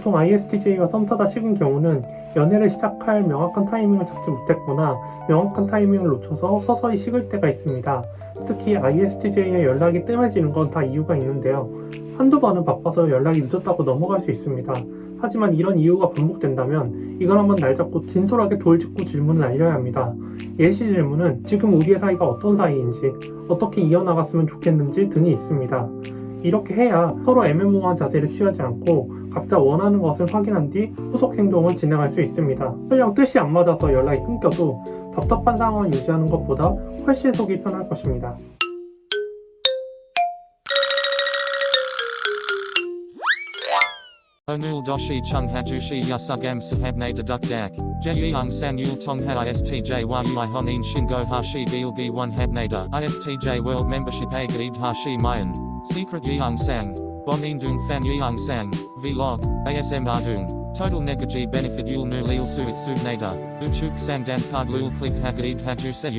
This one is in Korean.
보통 ISTJ가 썸 타다 식은 경우는 연애를 시작할 명확한 타이밍을 잡지 못했거나 명확한 타이밍을 놓쳐서 서서히 식을 때가 있습니다. 특히 ISTJ의 연락이 뜸해지는 건 다 이유가 있는데요. 한두 번은 바빠서 연락이 늦었다고 넘어갈 수 있습니다. 하지만 이런 이유가 반복된다면 이걸 한번 날 잡고 진솔하게 돌직구 질문을 날려야 합니다. 예시 질문은 지금 우리의 사이가 어떤 사이인지, 어떻게 이어나갔으면 좋겠는지 등이 있습니다. 이렇게 해야 서로 애매모호한 자세를 취하지 않고 각자 원하는 것을 확인한 뒤 후속 행동을 진행할 수 있습니다. 설령 뜻이 안 맞아서 연락이 끊겨도 답답한 상황을 유지하는 것보다 훨씬 속이 편할 것입니다. Yasugam sahabne deduk dak. Jeyung san yul tong ha istj world membership hashi mayan. Secret yeung sang. Bonin dung fan yeung sang. Vlog. ASM ardung. Total negaji benefit yul nu lil suit subnada. Uchuk sang dan card lul click hagaid haju se.